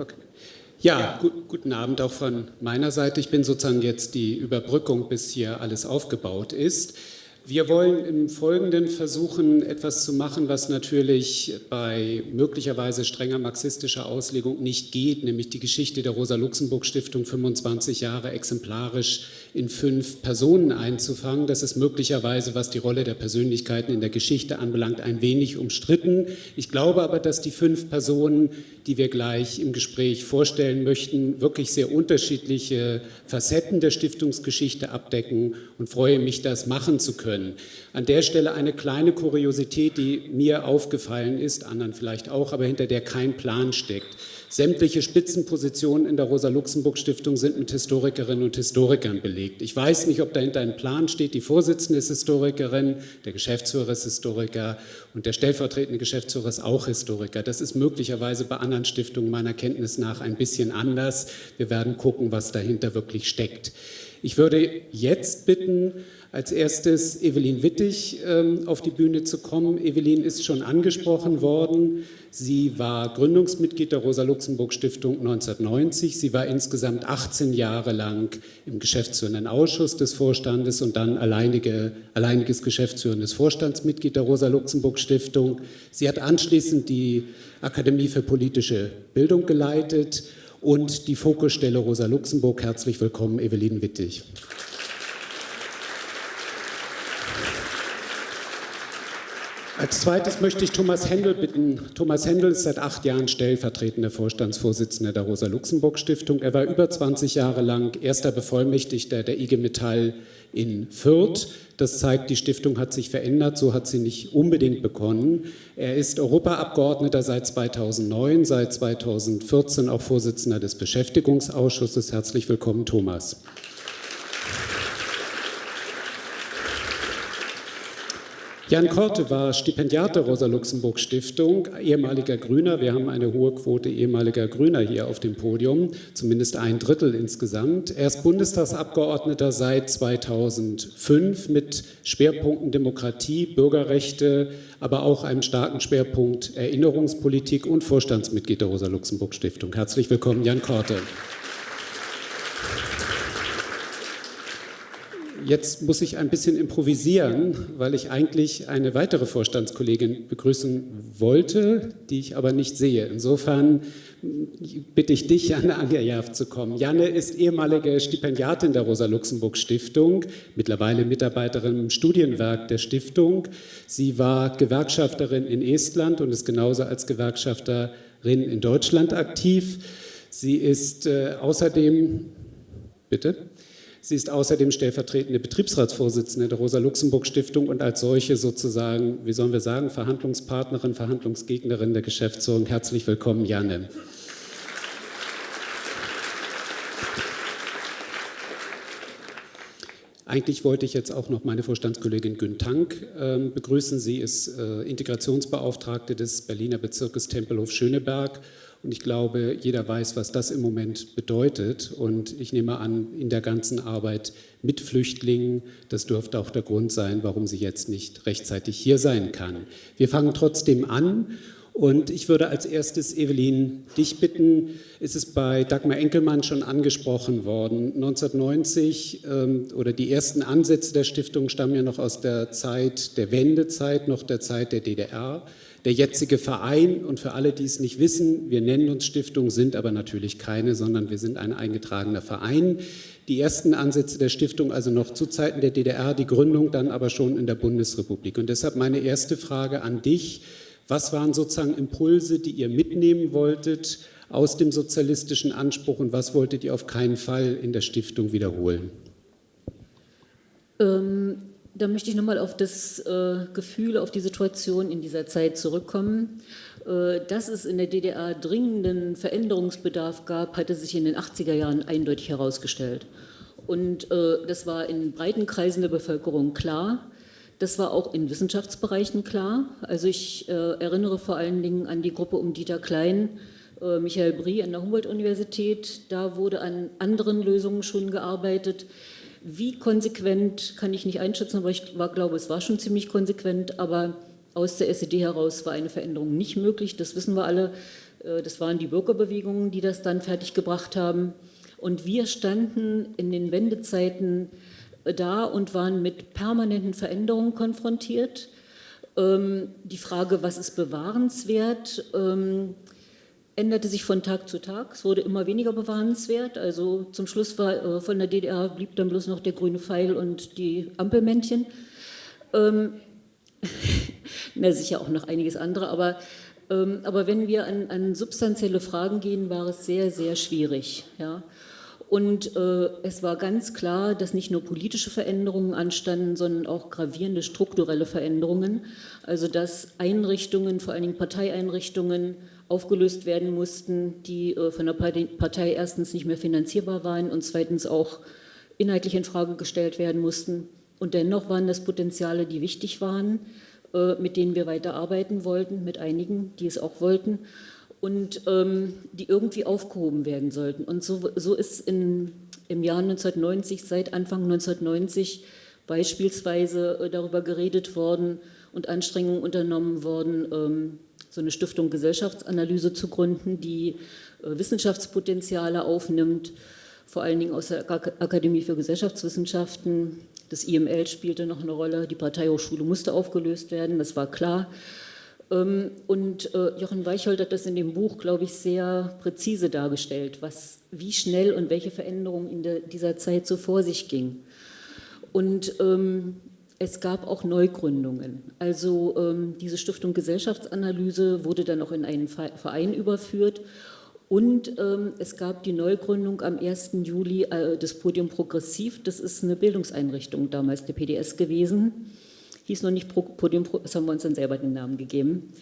Okay. Ja, gu guten Abend auch von meiner Seite. Ich bin sozusagen jetzt die Überbrückung, bis hier alles aufgebaut ist. Wir wollen im Folgenden versuchen, etwas zu machen, was natürlich bei möglicherweise strenger marxistischer Auslegung nicht geht, nämlich die Geschichte der Rosa-Luxemburg-Stiftung 25 Jahre exemplarisch in fünf Personen einzufangen. Das ist möglicherweise, was die Rolle der Persönlichkeiten in der Geschichte anbelangt, ein wenig umstritten. Ich glaube aber, dass die fünf Personen, die wir gleich im Gespräch vorstellen möchten, wirklich sehr unterschiedliche Facetten der Stiftungsgeschichte abdecken und freue mich, das machen zu können. An der Stelle eine kleine Kuriosität, die mir aufgefallen ist, anderen vielleicht auch, aber hinter der kein Plan steckt. Sämtliche Spitzenpositionen in der Rosa-Luxemburg-Stiftung sind mit Historikerinnen und Historikern belegt. Ich weiß nicht, ob dahinter ein Plan steht. Die Vorsitzende ist Historikerin, der Geschäftsführer ist Historiker und der stellvertretende Geschäftsführer ist auch Historiker. Das ist möglicherweise bei anderen Stiftungen meiner Kenntnis nach ein bisschen anders. Wir werden gucken, was dahinter wirklich steckt. Ich würde jetzt bitten, als erstes Evelyn Wittig ähm, auf die Bühne zu kommen. Evelyn ist schon angesprochen worden. Sie war Gründungsmitglied der Rosa-Luxemburg-Stiftung 1990. Sie war insgesamt 18 Jahre lang im geschäftsführenden Ausschuss des Vorstandes und dann alleinige, alleiniges geschäftsführendes Vorstandsmitglied der Rosa-Luxemburg-Stiftung. Sie hat anschließend die Akademie für politische Bildung geleitet und die Fokusstelle Rosa Luxemburg. Herzlich willkommen, Evelyn Wittig. Als zweites möchte ich Thomas Händel bitten. Thomas Händel ist seit acht Jahren stellvertretender Vorstandsvorsitzender der Rosa-Luxemburg-Stiftung. Er war über 20 Jahre lang erster Bevollmächtigter der IG Metall in Fürth. Das zeigt, die Stiftung hat sich verändert, so hat sie nicht unbedingt begonnen. Er ist Europaabgeordneter seit 2009, seit 2014 auch Vorsitzender des Beschäftigungsausschusses. Herzlich willkommen, Thomas. Jan Korte war Stipendiat der Rosa-Luxemburg-Stiftung, ehemaliger Grüner. Wir haben eine hohe Quote ehemaliger Grüner hier auf dem Podium, zumindest ein Drittel insgesamt. Er ist Bundestagsabgeordneter seit 2005 mit Schwerpunkten Demokratie, Bürgerrechte, aber auch einem starken Schwerpunkt Erinnerungspolitik und Vorstandsmitglied der Rosa-Luxemburg-Stiftung. Herzlich willkommen, Jan Korte. Jetzt muss ich ein bisschen improvisieren, weil ich eigentlich eine weitere Vorstandskollegin begrüßen wollte, die ich aber nicht sehe. Insofern bitte ich dich, Janne Angerjav, zu kommen. Janne ist ehemalige Stipendiatin der Rosa-Luxemburg-Stiftung, mittlerweile Mitarbeiterin im Studienwerk der Stiftung. Sie war Gewerkschafterin in Estland und ist genauso als Gewerkschafterin in Deutschland aktiv. Sie ist äh, außerdem, bitte? Sie ist außerdem stellvertretende Betriebsratsvorsitzende der Rosa-Luxemburg-Stiftung und als solche sozusagen, wie sollen wir sagen, Verhandlungspartnerin, Verhandlungsgegnerin der Geschäftsführung. Herzlich willkommen, Janne. Eigentlich wollte ich jetzt auch noch meine Vorstandskollegin Gün Tank äh, begrüßen. Sie ist äh, Integrationsbeauftragte des Berliner Bezirkes Tempelhof-Schöneberg und ich glaube, jeder weiß, was das im Moment bedeutet. Und ich nehme an, in der ganzen Arbeit mit Flüchtlingen, das dürfte auch der Grund sein, warum sie jetzt nicht rechtzeitig hier sein kann. Wir fangen trotzdem an. Und ich würde als erstes, Evelyn, dich bitten, ist es bei Dagmar Enkelmann schon angesprochen worden, 1990 ähm, oder die ersten Ansätze der Stiftung stammen ja noch aus der Zeit der Wendezeit, noch der Zeit der DDR der jetzige Verein und für alle, die es nicht wissen, wir nennen uns Stiftung, sind aber natürlich keine, sondern wir sind ein eingetragener Verein. Die ersten Ansätze der Stiftung also noch zu Zeiten der DDR, die Gründung dann aber schon in der Bundesrepublik. Und deshalb meine erste Frage an dich. Was waren sozusagen Impulse, die ihr mitnehmen wolltet aus dem sozialistischen Anspruch und was wolltet ihr auf keinen Fall in der Stiftung wiederholen? Ähm, da möchte ich nochmal auf das äh, Gefühl, auf die Situation in dieser Zeit zurückkommen. Äh, dass es in der DDR dringenden Veränderungsbedarf gab, hatte sich in den 80er Jahren eindeutig herausgestellt. Und äh, das war in breiten Kreisen der Bevölkerung klar. Das war auch in Wissenschaftsbereichen klar. Also ich äh, erinnere vor allen Dingen an die Gruppe um Dieter Klein, äh, Michael Brie an der Humboldt-Universität. Da wurde an anderen Lösungen schon gearbeitet. Wie konsequent kann ich nicht einschätzen, aber ich war, glaube, es war schon ziemlich konsequent, aber aus der SED heraus war eine Veränderung nicht möglich, das wissen wir alle. Äh, das waren die Bürgerbewegungen, die das dann fertiggebracht haben. Und wir standen in den Wendezeiten äh, da und waren mit permanenten Veränderungen konfrontiert. Ähm, die Frage, was ist bewahrenswert, ähm, änderte sich von Tag zu Tag. Es wurde immer weniger bewahrenswert. Also zum Schluss war äh, von der DDR blieb dann bloß noch der grüne Pfeil und die Ampelmännchen. Ähm, na, sicher auch noch einiges andere, aber, ähm, aber wenn wir an, an, substanzielle Fragen gehen, war es sehr, sehr schwierig. Ja? Und äh, es war ganz klar, dass nicht nur politische Veränderungen anstanden, sondern auch gravierende strukturelle Veränderungen. Also dass Einrichtungen, vor allen Dingen Parteieinrichtungen, aufgelöst werden mussten, die äh, von der Partei erstens nicht mehr finanzierbar waren und zweitens auch inhaltlich in Frage gestellt werden mussten. Und dennoch waren das Potenziale, die wichtig waren, äh, mit denen wir weiter arbeiten wollten, mit einigen, die es auch wollten und ähm, die irgendwie aufgehoben werden sollten. Und so, so ist in, im Jahr 1990, seit Anfang 1990 beispielsweise äh, darüber geredet worden und Anstrengungen unternommen worden, ähm, so eine Stiftung Gesellschaftsanalyse zu gründen, die äh, Wissenschaftspotenziale aufnimmt, vor allen Dingen aus der Akademie für Gesellschaftswissenschaften. Das IML spielte noch eine Rolle, die Parteihochschule musste aufgelöst werden, das war klar. Ähm, und äh, Jochen Weichhold hat das in dem Buch, glaube ich, sehr präzise dargestellt, was, wie schnell und welche Veränderungen in dieser Zeit so vor sich ging. Und ähm, es gab auch Neugründungen. Also ähm, diese Stiftung Gesellschaftsanalyse wurde dann auch in einen Verein überführt und ähm, es gab die Neugründung am 1. Juli äh, des Podium Progressiv. Das ist eine Bildungseinrichtung damals der PDS gewesen hieß noch nicht Podium, das haben wir uns dann selber den Namen gegeben.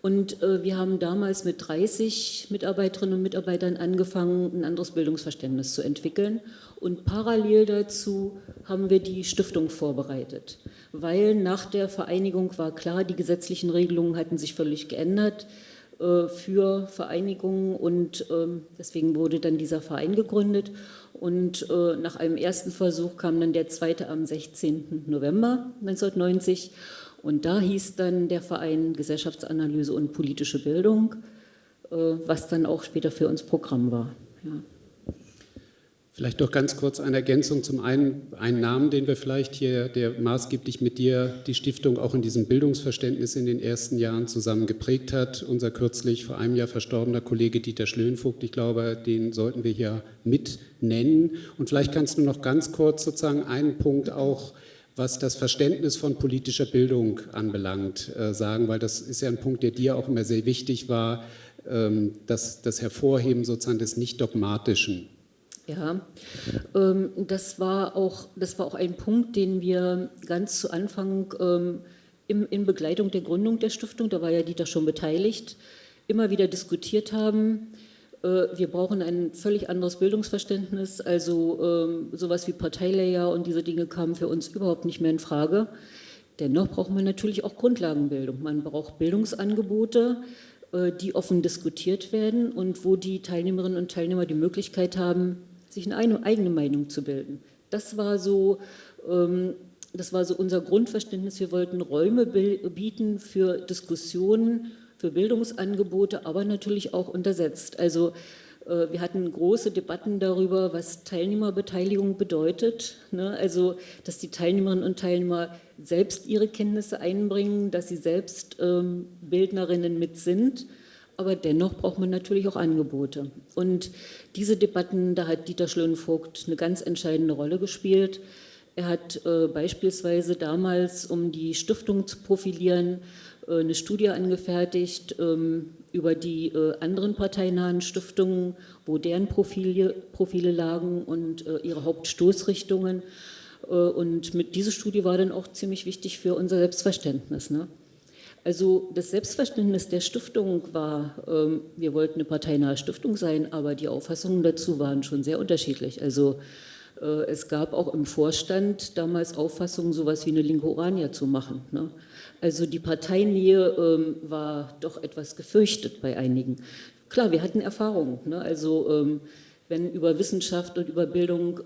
Und äh, wir haben damals mit 30 Mitarbeiterinnen und Mitarbeitern angefangen, ein anderes Bildungsverständnis zu entwickeln. Und parallel dazu haben wir die Stiftung vorbereitet, weil nach der Vereinigung war klar, die gesetzlichen Regelungen hatten sich völlig geändert für Vereinigungen und ähm, deswegen wurde dann dieser Verein gegründet. Und äh, nach einem ersten Versuch kam dann der zweite am 16. November 1990. Und da hieß dann der Verein Gesellschaftsanalyse und politische Bildung, äh, was dann auch später für uns Programm war. Ja. Vielleicht doch ganz kurz eine Ergänzung zum einen, einen Namen, den wir vielleicht hier, der maßgeblich mit dir die Stiftung auch in diesem Bildungsverständnis in den ersten Jahren zusammen geprägt hat. Unser kürzlich vor einem Jahr verstorbener Kollege Dieter Schlönvogt, ich glaube, den sollten wir hier mit nennen. Und vielleicht kannst du noch ganz kurz sozusagen einen Punkt auch was das Verständnis von politischer Bildung anbelangt, äh, sagen, weil das ist ja ein Punkt, der dir auch immer sehr wichtig war, ähm, das, das Hervorheben sozusagen des Nicht-Dogmatischen. Ja, ähm, das, war auch, das war auch ein Punkt, den wir ganz zu Anfang ähm, in Begleitung der Gründung der Stiftung, da war ja Dieter schon beteiligt, immer wieder diskutiert haben. Äh, wir brauchen ein völlig anderes Bildungsverständnis, also ähm, sowas wie Parteilayer und diese Dinge kamen für uns überhaupt nicht mehr in Frage. Dennoch braucht man natürlich auch Grundlagenbildung. Man braucht Bildungsangebote, äh, die offen diskutiert werden und wo die Teilnehmerinnen und Teilnehmer die Möglichkeit haben, sich eine eigene Meinung zu bilden. Das war so, ähm, das war so unser Grundverständnis. Wir wollten Räume bieten für Diskussionen, für Bildungsangebote, aber natürlich auch untersetzt. Also äh, wir hatten große Debatten darüber, was Teilnehmerbeteiligung bedeutet. Ne? Also, dass die Teilnehmerinnen und Teilnehmer selbst ihre Kenntnisse einbringen, dass sie selbst ähm, Bildnerinnen mit sind aber dennoch braucht man natürlich auch Angebote. Und diese Debatten, da hat Dieter Schlönvogt eine ganz entscheidende Rolle gespielt. Er hat äh, beispielsweise damals, um die Stiftung zu profilieren, äh, eine Studie angefertigt ähm, über die äh, anderen parteinahen Stiftungen, wo deren Profile, Profile lagen und äh, ihre Hauptstoßrichtungen. Äh, und mit, diese Studie war dann auch ziemlich wichtig für unser Selbstverständnis. Ne? Also das Selbstverständnis der Stiftung war, ähm, wir wollten eine parteinahe Stiftung sein, aber die Auffassungen dazu waren schon sehr unterschiedlich. Also äh, es gab auch im Vorstand damals Auffassungen, sowas wie eine linke Orania zu machen. Ne? Also die Parteinähe ähm, war doch etwas gefürchtet bei einigen. Klar, wir hatten Erfahrungen. Ne? Also ähm, wenn über Wissenschaft und über Bildung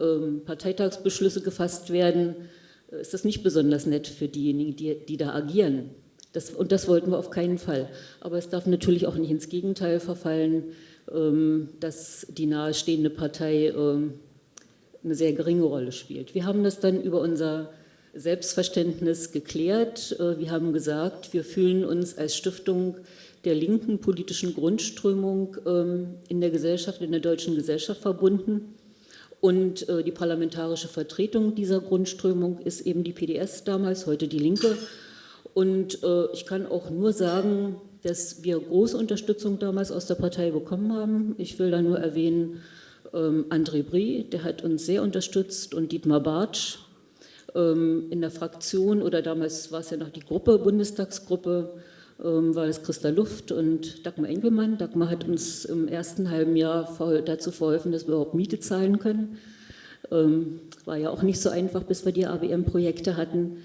Parteitagsbeschlüsse gefasst werden, äh, ist das nicht besonders nett für diejenigen, die, die da agieren Das, und das wollten wir auf keinen Fall. Aber es darf natürlich auch nicht ins Gegenteil verfallen, ähm, dass die nahestehende Partei ähm, eine sehr geringe Rolle spielt. Wir haben das dann über unser Selbstverständnis geklärt. Äh, wir haben gesagt, wir fühlen uns als Stiftung der linken politischen Grundströmung ähm, in der Gesellschaft, in der deutschen Gesellschaft verbunden. Und äh, die parlamentarische Vertretung dieser Grundströmung ist eben die PDS damals, heute die Linke. Und äh, ich kann auch nur sagen, dass wir große Unterstützung damals aus der Partei bekommen haben. Ich will da nur erwähnen, ähm, André Brie, der hat uns sehr unterstützt und Dietmar Bartsch ähm, in der Fraktion oder damals war es ja noch die Gruppe, Bundestagsgruppe, ähm, war es Christa Luft und Dagmar Engelmann. Dagmar hat uns im ersten halben Jahr dazu verholfen, dass wir überhaupt Miete zahlen können. Ähm, war ja auch nicht so einfach, bis wir die ABM-Projekte hatten.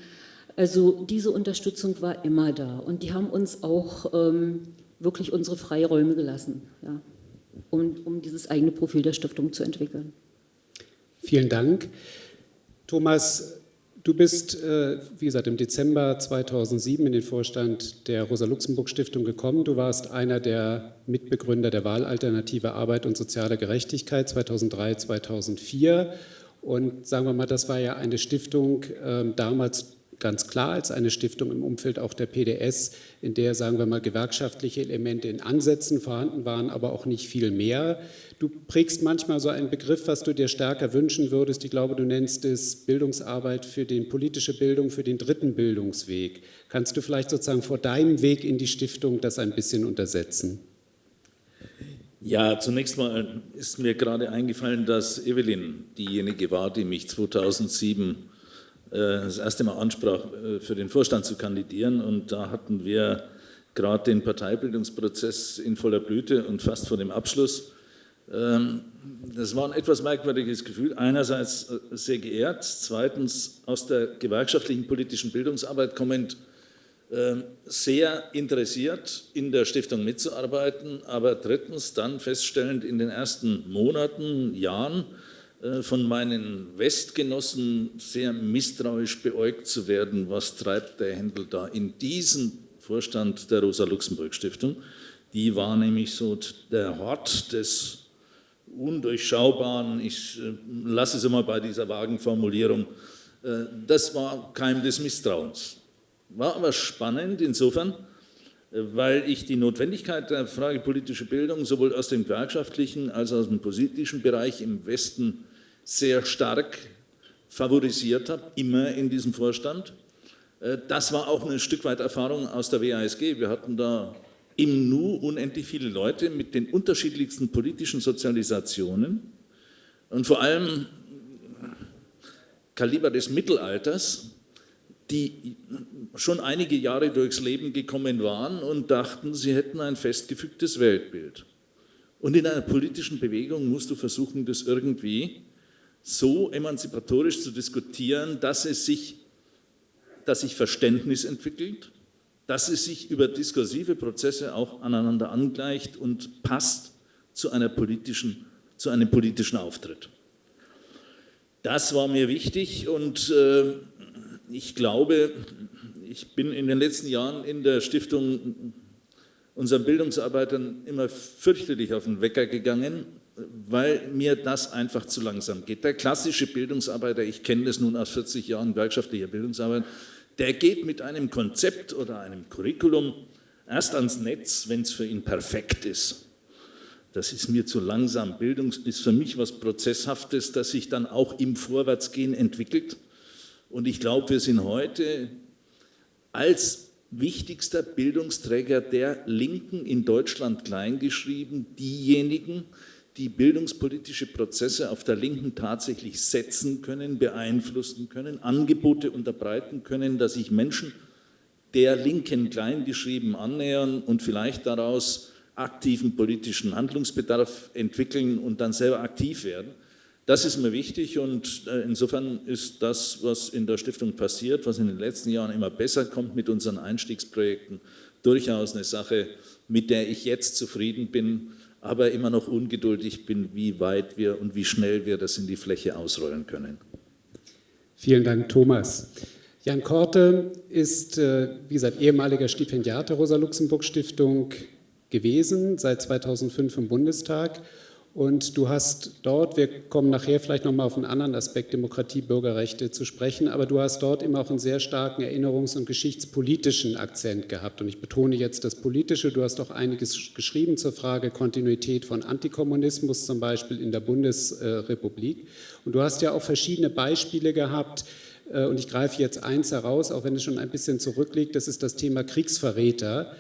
Also diese Unterstützung war immer da und die haben uns auch ähm, wirklich unsere Freiräume gelassen, ja, um, um dieses eigene Profil der Stiftung zu entwickeln. Vielen Dank. Thomas, Du bist, äh, wie gesagt, im Dezember 2007 in den Vorstand der Rosa-Luxemburg-Stiftung gekommen. Du warst einer der Mitbegründer der Wahlalternative Arbeit und soziale Gerechtigkeit 2003, 2004. Und sagen wir mal, das war ja eine Stiftung ähm, damals ganz klar als eine Stiftung im Umfeld auch der PDS, in der, sagen wir mal, gewerkschaftliche Elemente in Ansätzen vorhanden waren, aber auch nicht viel mehr. Du prägst manchmal so einen Begriff, was du dir stärker wünschen würdest. Ich glaube, du nennst es Bildungsarbeit für die politische Bildung, für den dritten Bildungsweg. Kannst du vielleicht sozusagen vor deinem Weg in die Stiftung das ein bisschen untersetzen? Ja, zunächst mal ist mir gerade eingefallen, dass Evelyn diejenige war, die mich 2007 äh, das erste Mal ansprach, äh, für den Vorstand zu kandidieren. Und da hatten wir gerade den Parteibildungsprozess in voller Blüte und fast vor dem Abschluss. Ähm, das war ein etwas merkwürdiges Gefühl. Einerseits äh, sehr geehrt, zweitens aus der gewerkschaftlichen politischen Bildungsarbeit kommend ähm, sehr interessiert, in der Stiftung mitzuarbeiten, aber drittens dann feststellend in den ersten Monaten, Jahren, äh, von meinen Westgenossen sehr misstrauisch beäugt zu werden, was treibt der Händel da in diesem Vorstand der Rosa-Luxemburg-Stiftung. Die war nämlich so der Hort des Undurchschaubaren, ich äh, lasse es immer bei dieser vagen Formulierung, äh, das war Keim des Misstrauens. War aber spannend insofern, weil ich die Notwendigkeit der Frage politische Bildung sowohl aus dem gewerkschaftlichen als auch aus dem politischen Bereich im Westen sehr stark favorisiert habe, immer in diesem Vorstand. Äh, das war auch ein Stück weit Erfahrung aus der WASG. Wir hatten da im Nu unendlich viele Leute mit den unterschiedlichsten politischen Sozialisationen und vor allem Kaliber des Mittelalters, die schon einige Jahre durchs Leben gekommen waren und dachten, sie hätten ein festgefügtes Weltbild. Und in einer politischen Bewegung musst du versuchen, das irgendwie so emanzipatorisch zu diskutieren, dass es sich, dass sich Verständnis entwickelt, dass es sich über diskursive Prozesse auch aneinander angleicht und passt zu, einer politischen, zu einem politischen Auftritt. Das war mir wichtig und äh, ich glaube, ich bin in den letzten Jahren in der Stiftung unseren Bildungsarbeitern immer fürchterlich auf den Wecker gegangen, weil mir das einfach zu langsam geht. Der klassische Bildungsarbeiter, ich kenne das nun aus 40 Jahren gewerkschaftlicher Bildungsarbeit, der geht mit einem Konzept oder einem Curriculum erst ans Netz, wenn es für ihn perfekt ist. Das ist mir zu langsam. Bildung ist für mich was Prozesshaftes, das sich dann auch im Vorwärtsgehen entwickelt. Und ich glaube, wir sind heute als wichtigster Bildungsträger der Linken in Deutschland kleingeschrieben, diejenigen, die bildungspolitische Prozesse auf der Linken tatsächlich setzen können, beeinflussen können, Angebote unterbreiten können, dass sich Menschen der Linken kleingeschrieben annähern und vielleicht daraus aktiven politischen Handlungsbedarf entwickeln und dann selber aktiv werden. Das ist mir wichtig und äh, insofern ist das, was in der Stiftung passiert, was in den letzten Jahren immer besser kommt mit unseren Einstiegsprojekten, durchaus eine Sache, mit der ich jetzt zufrieden bin aber immer noch ungeduldig bin, wie weit wir und wie schnell wir das in die Fläche ausrollen können. Vielen Dank, Thomas. Jan Korte ist, äh, wie gesagt, ehemaliger Stipendiat der Rosa-Luxemburg-Stiftung gewesen, seit 2005 im Bundestag. Und du hast dort, wir kommen nachher vielleicht nochmal auf einen anderen Aspekt Demokratie, Bürgerrechte zu sprechen, aber du hast dort immer auch einen sehr starken erinnerungs- und geschichtspolitischen Akzent gehabt. Und ich betone jetzt das Politische, du hast auch einiges geschrieben zur Frage Kontinuität von Antikommunismus, zum Beispiel in der Bundesrepublik. Und du hast ja auch verschiedene Beispiele gehabt, äh, und ich greife jetzt eins heraus, auch wenn es schon ein bisschen zurückliegt, das ist das Thema Kriegsverräter,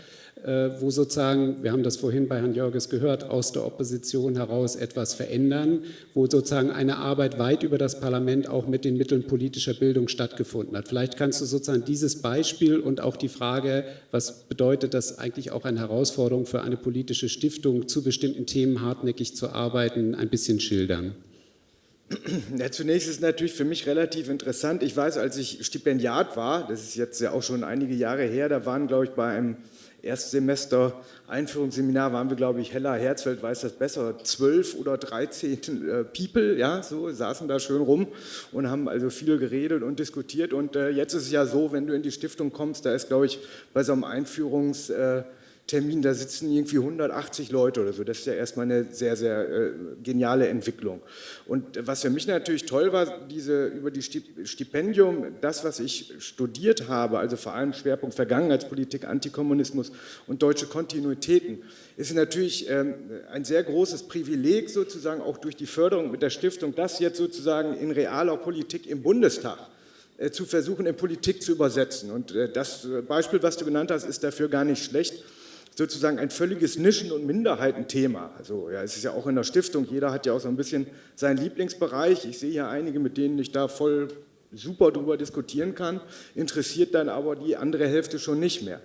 wo sozusagen, wir haben das vorhin bei Herrn Jörges gehört, aus der Opposition heraus etwas verändern, wo sozusagen eine Arbeit weit über das Parlament auch mit den Mitteln politischer Bildung stattgefunden hat. Vielleicht kannst du sozusagen dieses Beispiel und auch die Frage, was bedeutet das eigentlich auch eine Herausforderung für eine politische Stiftung, zu bestimmten Themen hartnäckig zu arbeiten, ein bisschen schildern. Ja, zunächst ist natürlich für mich relativ interessant. Ich weiß, als ich Stipendiat war, das ist jetzt ja auch schon einige Jahre her, da waren, glaube ich, bei einem Erstsemester Einführungsseminar waren wir, glaube ich, Hella Herzfeld weiß das besser, zwölf oder dreizehn äh, People, ja, so saßen da schön rum und haben also viel geredet und diskutiert. Und äh, jetzt ist es ja so, wenn du in die Stiftung kommst, da ist, glaube ich, bei so einem Einführungs- äh, Termin, da sitzen irgendwie 180 Leute oder so. Das ist ja erstmal eine sehr, sehr äh, geniale Entwicklung. Und was für mich natürlich toll war, diese, über die Stipendium, das, was ich studiert habe, also vor allem Schwerpunkt Vergangenheitspolitik, Antikommunismus und deutsche Kontinuitäten, ist natürlich ähm, ein sehr großes Privileg sozusagen auch durch die Förderung mit der Stiftung, das jetzt sozusagen in realer Politik im Bundestag äh, zu versuchen, in Politik zu übersetzen. Und äh, das Beispiel, was du genannt hast, ist dafür gar nicht schlecht sozusagen ein völliges Nischen- und Minderheitenthema. Also ja, es ist ja auch in der Stiftung, jeder hat ja auch so ein bisschen seinen Lieblingsbereich. Ich sehe hier einige, mit denen ich da voll super drüber diskutieren kann, interessiert dann aber die andere Hälfte schon nicht mehr.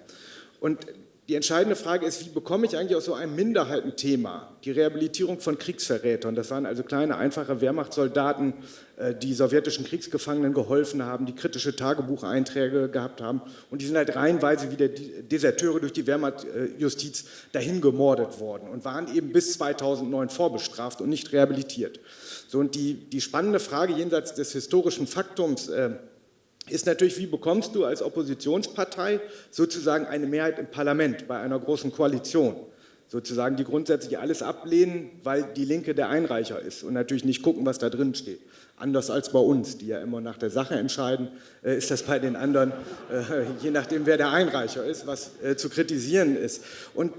Und die entscheidende Frage ist, wie bekomme ich eigentlich aus so einem Minderheitenthema die Rehabilitierung von Kriegsverrätern? Das waren also kleine, einfache Wehrmachtssoldaten, äh, die sowjetischen Kriegsgefangenen geholfen haben, die kritische Tagebucheinträge gehabt haben und die sind halt reihenweise wie der Deserteure durch die Wehrmachtjustiz dahin gemordet worden und waren eben bis 2009 vorbestraft und nicht rehabilitiert. So, und die, die spannende Frage jenseits des historischen Faktums, äh, ist natürlich, wie bekommst du als Oppositionspartei sozusagen eine Mehrheit im Parlament bei einer großen Koalition? Sozusagen, die grundsätzlich alles ablehnen, weil die Linke der Einreicher ist und natürlich nicht gucken, was da drin steht. Anders als bei uns, die ja immer nach der Sache entscheiden, äh, ist das bei den anderen, äh, je nachdem wer der Einreicher ist, was äh, zu kritisieren ist. Und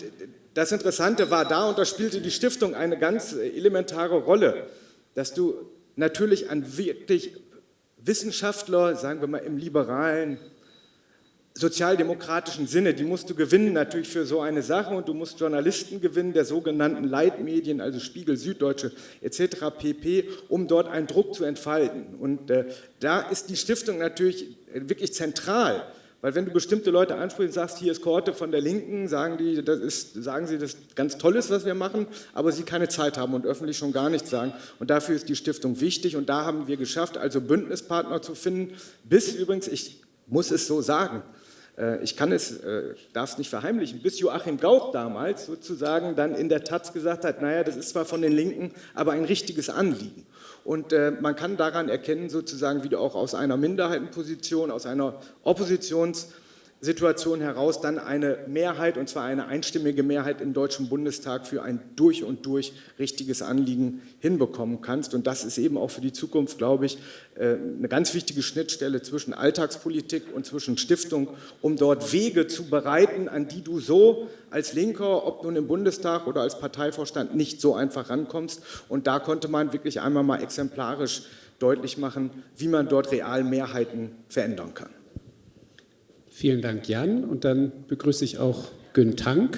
das Interessante war da, und da spielte die Stiftung eine ganz elementare Rolle, dass du natürlich an wirklich Wissenschaftler, sagen wir mal im liberalen, sozialdemokratischen Sinne, die musst du gewinnen natürlich für so eine Sache und du musst Journalisten gewinnen der sogenannten Leitmedien, also Spiegel, Süddeutsche etc. pp., um dort einen Druck zu entfalten. Und äh, da ist die Stiftung natürlich wirklich zentral, weil wenn du bestimmte Leute ansprichst und sagst, hier ist Korte von der Linken, sagen, die, das ist, sagen sie, das ist ganz toll ist, was wir machen, aber sie keine Zeit haben und öffentlich schon gar nichts sagen. Und dafür ist die Stiftung wichtig und da haben wir geschafft, also Bündnispartner zu finden, bis übrigens, ich muss es so sagen, äh, ich kann es, äh, darf es nicht verheimlichen, bis Joachim Gauck damals sozusagen dann in der Taz gesagt hat, naja, das ist zwar von den Linken, aber ein richtiges Anliegen. Und äh, man kann daran erkennen, sozusagen, wie du auch aus einer Minderheitenposition, aus einer Oppositions- Situation heraus dann eine Mehrheit, und zwar eine einstimmige Mehrheit im Deutschen Bundestag für ein durch und durch richtiges Anliegen hinbekommen kannst. Und das ist eben auch für die Zukunft, glaube ich, äh, eine ganz wichtige Schnittstelle zwischen Alltagspolitik und zwischen Stiftung, um dort Wege zu bereiten, an die du so als Linker, ob nun im Bundestag oder als Parteivorstand, nicht so einfach rankommst. Und da konnte man wirklich einmal mal exemplarisch deutlich machen, wie man dort real Mehrheiten verändern kann. Vielen Dank, Jan. Und dann begrüße ich auch Gün Tank.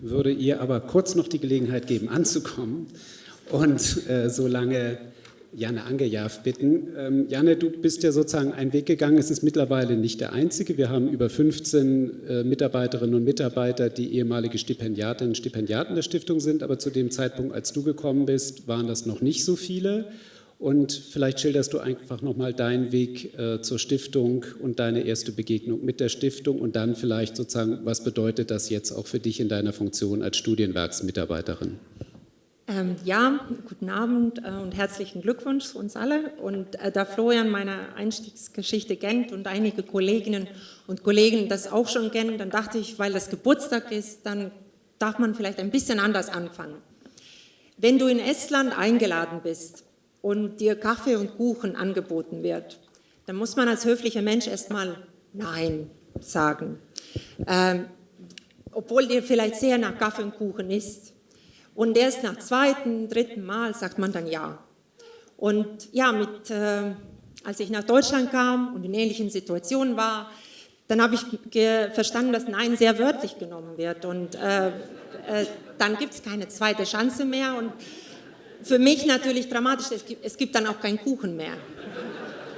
Würde ihr aber kurz noch die Gelegenheit geben, anzukommen und äh, so lange Janne Angejav bitten. Ähm, Janne, du bist ja sozusagen einen Weg gegangen. Es ist mittlerweile nicht der einzige. Wir haben über 15 äh, Mitarbeiterinnen und Mitarbeiter, die ehemalige Stipendiatinnen und Stipendiaten der Stiftung sind. Aber zu dem Zeitpunkt, als du gekommen bist, waren das noch nicht so viele. Und vielleicht schilderst du einfach nochmal deinen Weg äh, zur Stiftung und deine erste Begegnung mit der Stiftung und dann vielleicht sozusagen, was bedeutet das jetzt auch für dich in deiner Funktion als Studienwerksmitarbeiterin? Ähm, ja, guten Abend äh, und herzlichen Glückwunsch uns alle. Und äh, da Florian meine Einstiegsgeschichte kennt und einige Kolleginnen und Kollegen das auch schon kennen, dann dachte ich, weil das Geburtstag ist, dann darf man vielleicht ein bisschen anders anfangen. Wenn du in Estland eingeladen bist und dir Kaffee und Kuchen angeboten wird, dann muss man als höflicher Mensch erstmal Nein sagen. Ähm, obwohl dir vielleicht sehr nach Kaffee und Kuchen ist. Und erst nach zweiten, dritten Mal sagt man dann Ja. Und ja, mit, äh, als ich nach Deutschland kam und in ähnlichen Situationen war, dann habe ich verstanden, dass Nein sehr wörtlich genommen wird. Und äh, äh, dann gibt es keine zweite Chance mehr. Und für mich natürlich dramatisch, es gibt, es gibt dann auch keinen Kuchen mehr.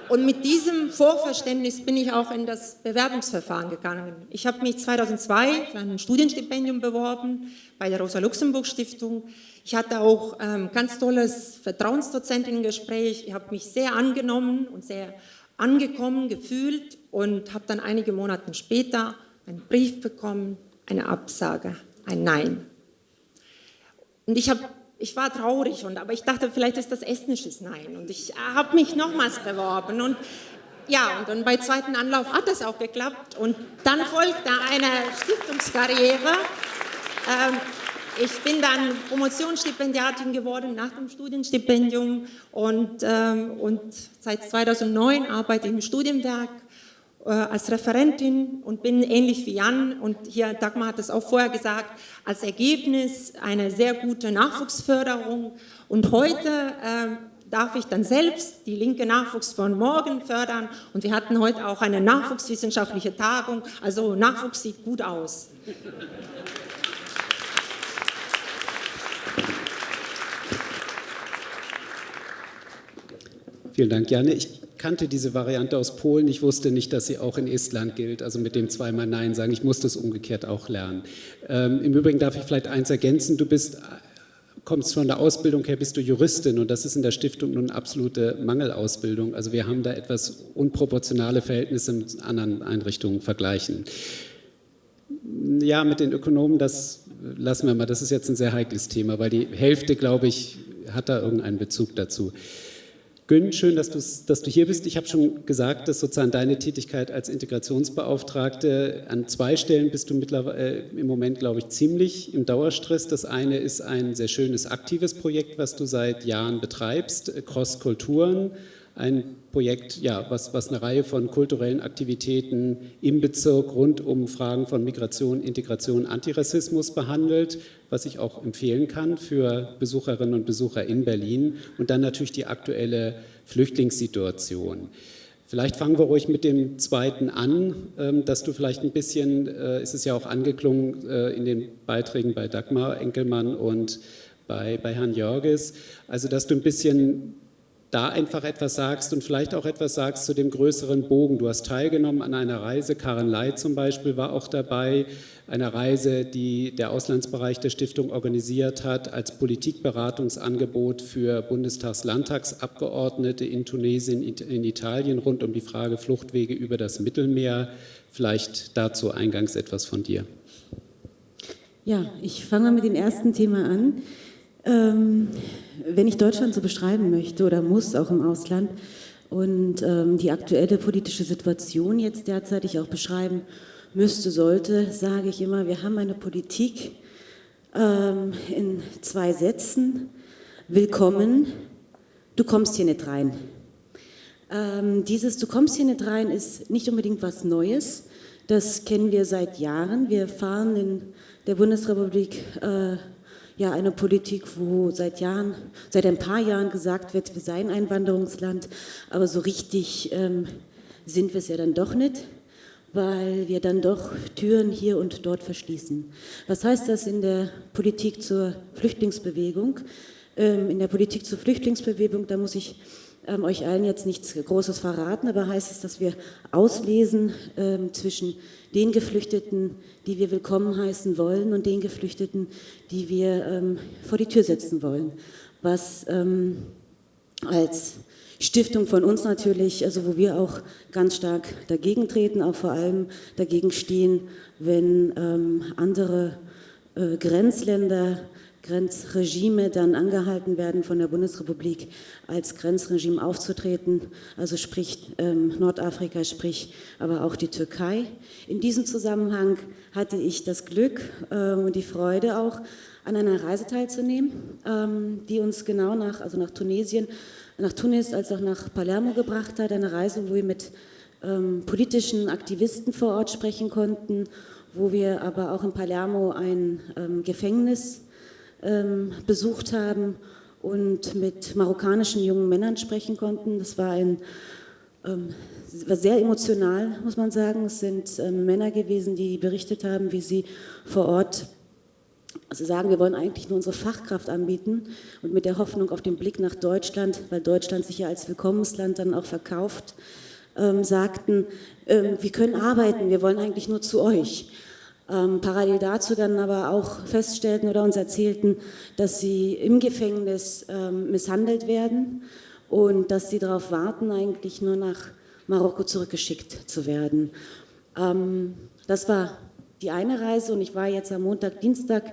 Und mit diesem Vorverständnis bin ich auch in das Bewerbungsverfahren gegangen. Ich habe mich 2002 für ein Studienstipendium beworben bei der Rosa-Luxemburg-Stiftung. Ich hatte auch ähm, ganz tolles Vertrauensdozentinnengespräch. Ich habe mich sehr angenommen und sehr angekommen gefühlt und habe dann einige Monate später einen Brief bekommen, eine Absage, ein Nein. Und ich habe ich war traurig, und, aber ich dachte, vielleicht ist das estnisches Nein. Und ich habe mich nochmals beworben. Und ja, und dann bei zweiten Anlauf hat es auch geklappt. Und dann folgte eine Stiftungskarriere. Ähm, ich bin dann Promotionsstipendiatin geworden nach dem Studienstipendium und, ähm, und seit 2009 arbeite ich im Studienwerk als Referentin und bin ähnlich wie Jan und hier Dagmar hat es auch vorher gesagt, als Ergebnis eine sehr gute Nachwuchsförderung und heute äh, darf ich dann selbst die linke Nachwuchs von morgen fördern und wir hatten heute auch eine nachwuchswissenschaftliche Tagung, also Nachwuchs sieht gut aus. Vielen Dank, Janne. Ich kannte diese Variante aus Polen. Ich wusste nicht, dass sie auch in Estland gilt, also mit dem zweimal Nein sagen. Ich musste es umgekehrt auch lernen. Ähm, Im Übrigen darf ich vielleicht eins ergänzen. Du bist kommst von der Ausbildung her, bist du Juristin und das ist in der Stiftung nun absolute Mangelausbildung. Also wir haben da etwas unproportionale Verhältnisse mit anderen Einrichtungen vergleichen. Ja, mit den Ökonomen, das lassen wir mal, das ist jetzt ein sehr heikles Thema, weil die Hälfte, glaube ich, hat da irgendeinen Bezug dazu. Gün, schön, dass, dass, du hier bist. Ich habe schon gesagt, dass sozusagen deine Tätigkeit als Integrationsbeauftragte an zwei Stellen bist du mittlerweile äh, im Moment, glaube ich, ziemlich im Dauerstress. Das eine ist ein sehr schönes aktives Projekt, was du seit Jahren betreibst, Cross Kulturen ein Projekt, ja, was, was eine Reihe von kulturellen Aktivitäten im Bezirk rund um Fragen von Migration, Integration, Antirassismus behandelt, was ich auch empfehlen kann für Besucherinnen und Besucher in Berlin und dann natürlich die aktuelle Flüchtlingssituation. Vielleicht fangen wir ruhig mit dem zweiten an, ähm, dass du vielleicht ein bisschen, äh, ist es ja auch angeklungen äh, in den Beiträgen bei Dagmar Enkelmann und bei, bei Herrn Jörges, also dass du ein bisschen da einfach etwas sagst und vielleicht auch etwas sagst zu dem größeren Bogen. Du hast teilgenommen an einer Reise, Karen Ley zum Beispiel war auch dabei, einer Reise, die der Auslandsbereich der Stiftung organisiert hat, als Politikberatungsangebot für Bundestags-Landtagsabgeordnete in Tunesien, in Italien rund um die Frage Fluchtwege über das Mittelmeer. Vielleicht dazu eingangs etwas von dir. Ja, ich fange mit dem ersten Thema an. Ähm, wenn ich Deutschland so beschreiben möchte oder muss, auch im Ausland, und ähm, die aktuelle politische Situation jetzt derzeitig auch beschreiben müsste, sollte, sage ich immer, wir haben eine Politik ähm, in zwei Sätzen. Willkommen, du kommst hier nicht rein. Ähm, dieses Du kommst hier nicht rein ist nicht unbedingt was Neues. Das kennen wir seit Jahren. Wir fahren in der Bundesrepublik äh, ja eine Politik, wo seit Jahren, seit ein paar Jahren gesagt wird, wir seien ein Wanderungsland, aber so richtig ähm, sind wir es ja dann doch nicht, weil wir dann doch Türen hier und dort verschließen. Was heißt das in der Politik zur Flüchtlingsbewegung? Ähm, in der Politik zur Flüchtlingsbewegung, da muss ich ähm, euch allen jetzt nichts Großes verraten, aber heißt es, dass wir auslesen ähm, zwischen den Geflüchteten, die wir willkommen heißen wollen und den Geflüchteten, die wir ähm, vor die Tür setzen wollen. Was ähm, als Stiftung von uns natürlich, also wo wir auch ganz stark dagegen treten, auch vor allem dagegen stehen, wenn ähm, andere äh, Grenzländer, Grenzregime dann angehalten werden von der Bundesrepublik als Grenzregime aufzutreten, also sprich ähm, Nordafrika, sprich aber auch die Türkei. In diesem Zusammenhang hatte ich das Glück ähm, und die Freude auch, an einer Reise teilzunehmen, ähm, die uns genau nach, also nach Tunesien nach Tunis als auch nach Palermo gebracht hat. Eine Reise, wo wir mit ähm, politischen Aktivisten vor Ort sprechen konnten, wo wir aber auch in Palermo ein ähm, Gefängnis ähm, besucht haben und mit marokkanischen jungen Männern sprechen konnten. Das war ein ähm, war sehr emotional, muss man sagen. Es sind ähm, Männer gewesen, die berichtet haben, wie sie vor Ort also sagen, wir wollen eigentlich nur unsere Fachkraft anbieten und mit der Hoffnung auf den Blick nach Deutschland, weil Deutschland sich ja als Willkommensland dann auch verkauft, ähm, sagten, ähm, wir können arbeiten, wir wollen eigentlich nur zu euch. Ähm, parallel dazu dann aber auch feststellten oder uns erzählten, dass sie im Gefängnis ähm, misshandelt werden und dass sie darauf warten, eigentlich nur nach Marokko zurückgeschickt zu werden. Ähm, das war die eine Reise und ich war jetzt am Montag, Dienstag.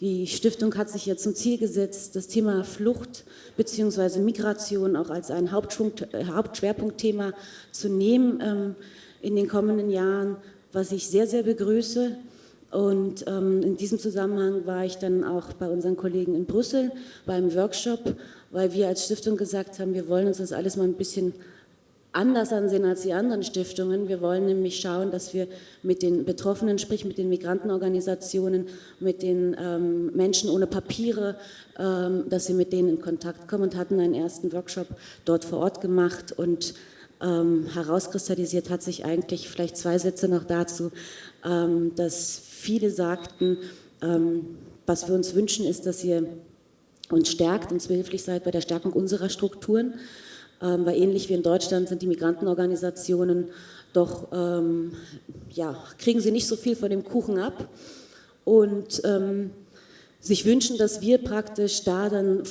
Die Stiftung hat sich jetzt zum Ziel gesetzt, das Thema Flucht bzw. Migration auch als ein äh, Hauptschwerpunktthema zu nehmen ähm, in den kommenden Jahren, was ich sehr, sehr begrüße. Und ähm, in diesem Zusammenhang war ich dann auch bei unseren Kollegen in Brüssel beim Workshop, weil wir als Stiftung gesagt haben, wir wollen uns das alles mal ein bisschen anders ansehen als die anderen Stiftungen. Wir wollen nämlich schauen, dass wir mit den Betroffenen, sprich mit den Migrantenorganisationen, mit den ähm, Menschen ohne Papiere, ähm, dass wir mit denen in Kontakt kommen und hatten einen ersten Workshop dort vor Ort gemacht und ähm, herauskristallisiert hat sich eigentlich vielleicht zwei Sätze noch dazu, ähm, dass viele sagten, ähm, was wir uns wünschen ist, dass ihr uns stärkt, uns behilflich seid bei der Stärkung unserer Strukturen, ähm, weil ähnlich wie in Deutschland sind die Migrantenorganisationen doch, ähm, ja, kriegen sie nicht so viel von dem Kuchen ab. Und ähm, sich wünschen, dass wir praktisch da dann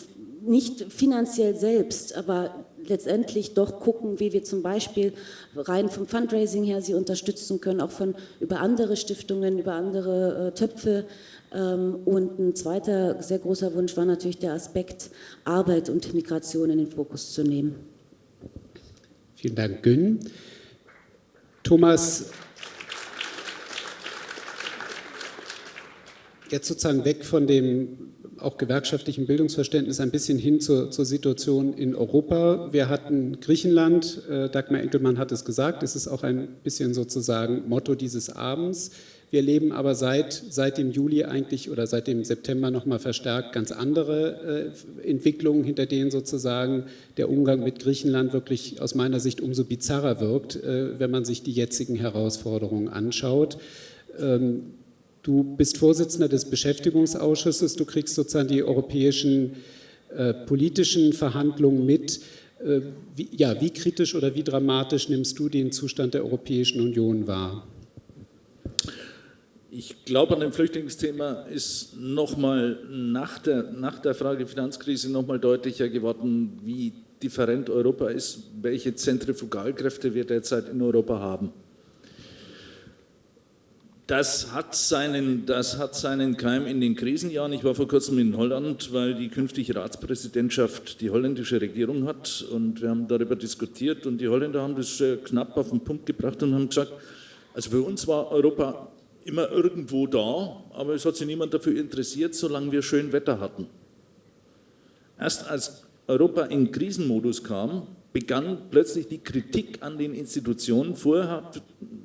nicht finanziell selbst, aber letztendlich doch gucken, wie wir zum Beispiel rein vom Fundraising her sie unterstützen können, auch von über andere Stiftungen, über andere äh, Töpfe. Ähm, und ein zweiter sehr großer Wunsch war natürlich der Aspekt Arbeit und Migration in den Fokus zu nehmen. Vielen Dank, Gün. Thomas, jetzt sozusagen weg von dem auch gewerkschaftlichen Bildungsverständnis ein bisschen hin zur, zur Situation in Europa. Wir hatten Griechenland, äh, Dagmar Enkelmann hat es gesagt, es ist auch ein bisschen sozusagen Motto dieses Abends. Wir erleben aber seit, seit dem Juli eigentlich oder seit dem September nochmal verstärkt ganz andere äh, Entwicklungen, hinter denen sozusagen der Umgang mit Griechenland wirklich aus meiner Sicht umso bizarrer wirkt, äh, wenn man sich die jetzigen Herausforderungen anschaut. Ähm, du bist Vorsitzender des Beschäftigungsausschusses, du kriegst sozusagen die europäischen äh, politischen Verhandlungen mit. Äh, wie, ja, wie kritisch oder wie dramatisch nimmst du den Zustand der Europäischen Union wahr? Ich glaube, an dem Flüchtlingsthema ist nochmal nach der, nach der Frage Finanzkrise nochmal deutlicher geworden, wie different Europa ist, welche Zentrifugalkräfte wir derzeit in Europa haben. Das hat, seinen, das hat seinen Keim in den Krisenjahren. Ich war vor kurzem in Holland, weil die künftige Ratspräsidentschaft die holländische Regierung hat und wir haben darüber diskutiert und die Holländer haben das knapp auf den Punkt gebracht und haben gesagt, also für uns war Europa immer irgendwo da, aber es hat sich niemand dafür interessiert, solange wir schön Wetter hatten. Erst als Europa in Krisenmodus kam, begann plötzlich die Kritik an den Institutionen. Vorher,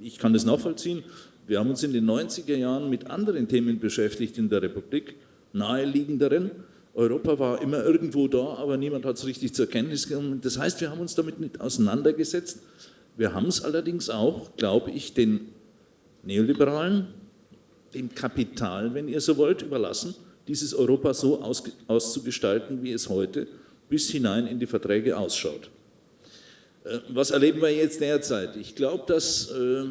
ich kann das nachvollziehen, wir haben uns in den 90er Jahren mit anderen Themen beschäftigt in der Republik, naheliegenderen. Europa war immer irgendwo da, aber niemand hat es richtig zur Kenntnis genommen. Das heißt, wir haben uns damit nicht auseinandergesetzt. Wir haben es allerdings auch, glaube ich, den Neoliberalen, dem Kapital, wenn ihr so wollt, überlassen, dieses Europa so aus, auszugestalten, wie es heute bis hinein in die Verträge ausschaut. Äh, was erleben wir jetzt derzeit? Ich glaube, dass äh,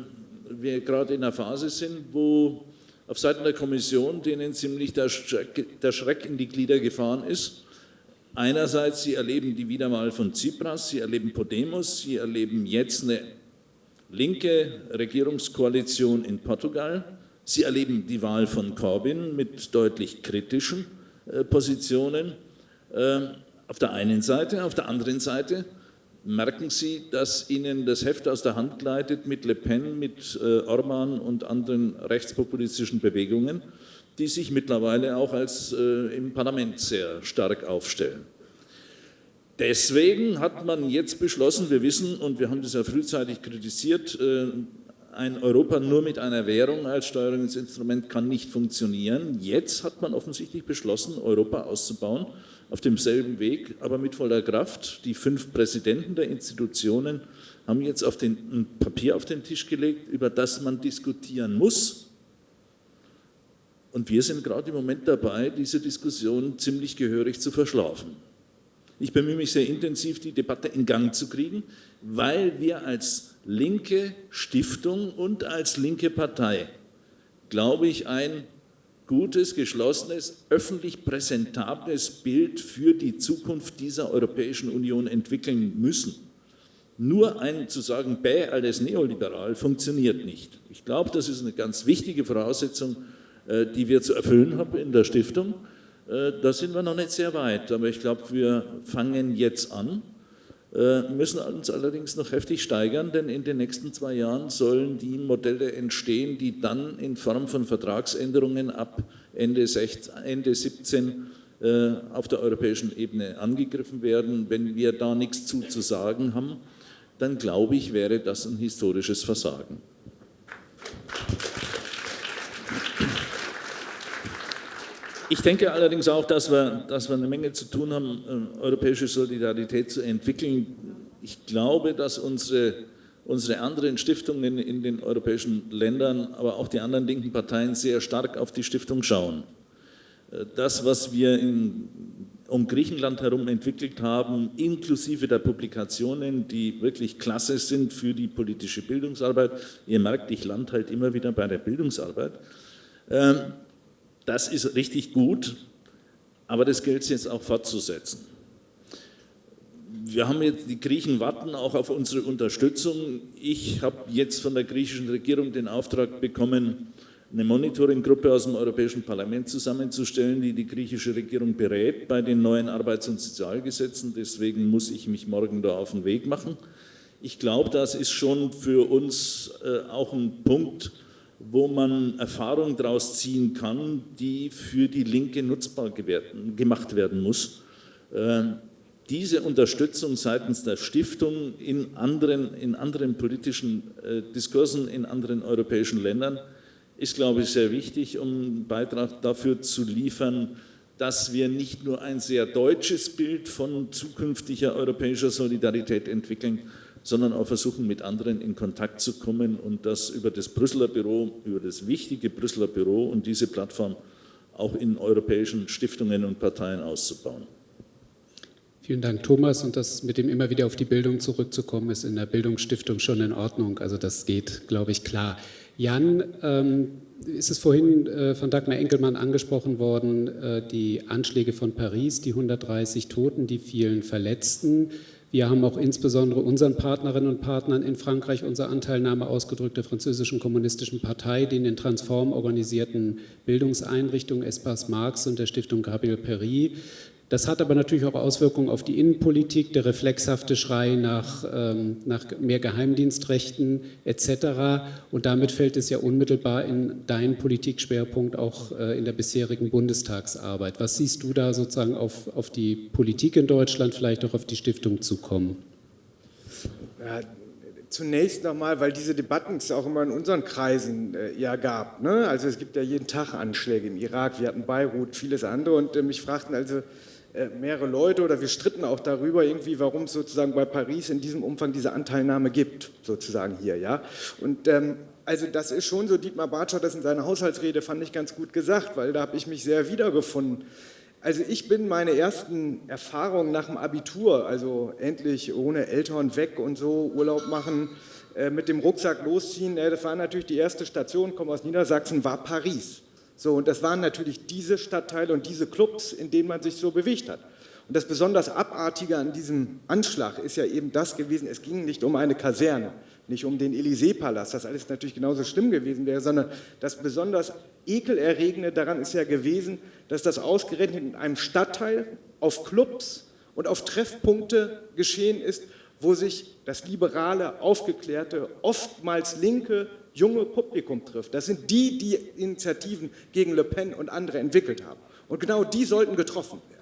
wir gerade in einer Phase sind, wo auf Seiten der Kommission denen ziemlich der Schreck, der Schreck in die Glieder gefahren ist, Einerseits, Sie erleben die Wiederwahl von Tsipras, Sie erleben Podemos, Sie erleben jetzt eine linke Regierungskoalition in Portugal, Sie erleben die Wahl von Corbyn mit deutlich kritischen äh, Positionen äh, auf der einen Seite, auf der anderen Seite merken Sie, dass Ihnen das Heft aus der Hand gleitet mit Le Pen, mit äh, Orban und anderen rechtspopulistischen Bewegungen, die sich mittlerweile auch als äh, im Parlament sehr stark aufstellen. Deswegen hat man jetzt beschlossen, wir wissen, und wir haben das ja frühzeitig kritisiert, äh, ein Europa nur mit einer Währung als Steuerungsinstrument kann nicht funktionieren. Jetzt hat man offensichtlich beschlossen, Europa auszubauen auf demselben Weg, aber mit voller Kraft. Die fünf Präsidenten der Institutionen haben jetzt auf den, ein Papier auf den Tisch gelegt, über das man diskutieren muss. Und wir sind gerade im Moment dabei, diese Diskussion ziemlich gehörig zu verschlafen. Ich bemühe mich sehr intensiv, die Debatte in Gang zu kriegen, weil wir als linke Stiftung und als linke Partei, glaube ich, ein gutes, geschlossenes, öffentlich präsentables Bild für die Zukunft dieser Europäischen Union entwickeln müssen. Nur ein zu sagen, bäh, alles neoliberal, funktioniert nicht. Ich glaube, das ist eine ganz wichtige Voraussetzung, äh, die wir zu erfüllen haben in der Stiftung. Äh, da sind wir noch nicht sehr weit, aber ich glaube, wir fangen jetzt an müssen uns allerdings noch heftig steigern, denn in den nächsten zwei Jahren sollen die Modelle entstehen, die dann in Form von Vertragsänderungen ab Ende, 16, Ende 17 äh, auf der europäischen Ebene angegriffen werden. Wenn wir da nichts zu, zu sagen haben, dann glaube ich, wäre das ein historisches Versagen. Ich denke allerdings auch, dass wir, dass wir eine Menge zu tun haben, äh, europäische Solidarität zu entwickeln. Ich glaube, dass unsere, unsere anderen Stiftungen in den europäischen Ländern, aber auch die anderen linken Parteien sehr stark auf die Stiftung schauen. Äh, das, was wir in, um Griechenland herum entwickelt haben, inklusive der Publikationen, die wirklich klasse sind für die politische Bildungsarbeit. Ihr merkt, ich lande halt immer wieder bei der Bildungsarbeit. Ähm, das ist richtig gut, aber das gilt es jetzt auch fortzusetzen. Wir haben jetzt, die Griechen warten auch auf unsere Unterstützung. Ich habe jetzt von der griechischen Regierung den Auftrag bekommen, eine Monitoringgruppe aus dem Europäischen Parlament zusammenzustellen, die die griechische Regierung berät bei den neuen Arbeits- und Sozialgesetzen. Deswegen muss ich mich morgen da auf den Weg machen. Ich glaube, das ist schon für uns äh, auch ein Punkt, wo man Erfahrungen daraus ziehen kann, die für die Linke nutzbar gemacht werden muss. Ähm, diese Unterstützung seitens der Stiftung in anderen, in anderen politischen äh, Diskursen in anderen europäischen Ländern ist, glaube ich, sehr wichtig, um einen Beitrag dafür zu liefern, dass wir nicht nur ein sehr deutsches Bild von zukünftiger europäischer Solidarität entwickeln, sondern auch versuchen, mit anderen in Kontakt zu kommen und das über das Brüsseler Büro, über das wichtige Brüsseler Büro und diese Plattform auch in europäischen Stiftungen und Parteien auszubauen. Vielen Dank, Thomas. Und das mit dem immer wieder auf die Bildung zurückzukommen, ist in der Bildungsstiftung schon in Ordnung. Also das geht, glaube ich, klar. Jan, ähm, ist es vorhin äh, von Dagmar Enkelmann angesprochen worden, äh, die Anschläge von Paris, die 130 Toten, die vielen Verletzten. Wir haben auch insbesondere unseren Partnerinnen und Partnern in Frankreich unsere Anteilnahme ausgedrückt, der französischen kommunistischen Partei, den in Transform organisierten Bildungseinrichtungen Espace Marx und der Stiftung Gabriel Péry. Das hat aber natürlich auch Auswirkungen auf die Innenpolitik, der reflexhafte Schrei nach, ähm, nach mehr Geheimdienstrechten etc. Und damit fällt es ja unmittelbar in deinen Politikschwerpunkt auch äh, in der bisherigen Bundestagsarbeit. Was siehst du da sozusagen auf, auf die Politik in Deutschland, vielleicht auch auf die Stiftung zukommen? Ja, zunächst nochmal, weil diese Debatten es auch immer in unseren Kreisen äh, ja gab. Ne? Also es gibt ja jeden Tag Anschläge im Irak, wir hatten Beirut, vieles andere und äh, mich fragten also, mehrere Leute oder wir stritten auch darüber irgendwie, warum es sozusagen bei Paris in diesem Umfang diese Anteilnahme gibt, sozusagen hier, ja. Und ähm, also das ist schon so, Dietmar Bartsch hat das in seiner Haushaltsrede, fand ich ganz gut gesagt, weil da habe ich mich sehr wiedergefunden. Also ich bin meine ersten Erfahrungen nach dem Abitur, also endlich ohne Eltern weg und so Urlaub machen, äh, mit dem Rucksack losziehen, äh, das war natürlich die erste Station, komme aus Niedersachsen, war Paris. So, und das waren natürlich diese Stadtteile und diese Clubs, in denen man sich so bewegt hat. Und das besonders Abartige an diesem Anschlag ist ja eben das gewesen, es ging nicht um eine Kaserne, nicht um den Élysée-Palast, das alles natürlich genauso schlimm gewesen wäre, sondern das besonders Ekelerregende daran ist ja gewesen, dass das ausgerechnet in einem Stadtteil auf Clubs und auf Treffpunkte geschehen ist, wo sich das liberale, aufgeklärte, oftmals linke, junge Publikum trifft. Das sind die, die Initiativen gegen Le Pen und andere entwickelt haben. Und genau die sollten getroffen werden.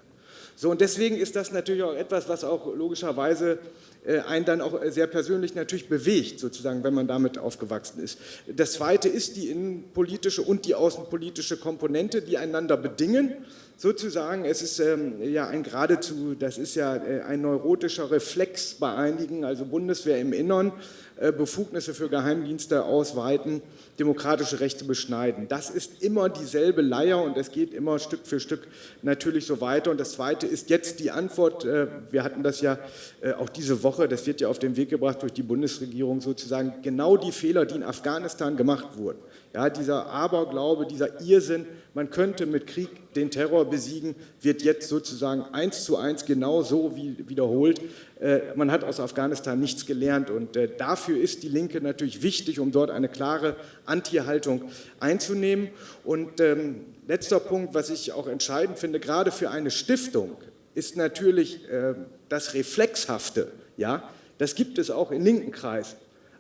So, und deswegen ist das natürlich auch etwas, was auch logischerweise äh, einen dann auch sehr persönlich natürlich bewegt, sozusagen, wenn man damit aufgewachsen ist. Das Zweite ist die innenpolitische und die außenpolitische Komponente, die einander bedingen sozusagen, es ist ähm, ja ein geradezu, das ist ja äh, ein neurotischer Reflex bei einigen, also Bundeswehr im Innern, äh, Befugnisse für Geheimdienste ausweiten, demokratische Rechte beschneiden. Das ist immer dieselbe Leier und es geht immer Stück für Stück natürlich so weiter. Und das Zweite ist jetzt die Antwort, äh, wir hatten das ja äh, auch diese Woche, das wird ja auf den Weg gebracht durch die Bundesregierung sozusagen, genau die Fehler, die in Afghanistan gemacht wurden. Ja, dieser Aberglaube, dieser Irrsinn, man könnte mit Krieg den Terror besiegen, wird jetzt sozusagen eins zu eins genau so wie wiederholt. Äh, man hat aus Afghanistan nichts gelernt und äh, dafür ist die Linke natürlich wichtig, um dort eine klare Anti-Haltung einzunehmen. Und ähm, letzter Punkt, was ich auch entscheidend finde, gerade für eine Stiftung, ist natürlich äh, das Reflexhafte. Ja? Das gibt es auch in linken Kreisen.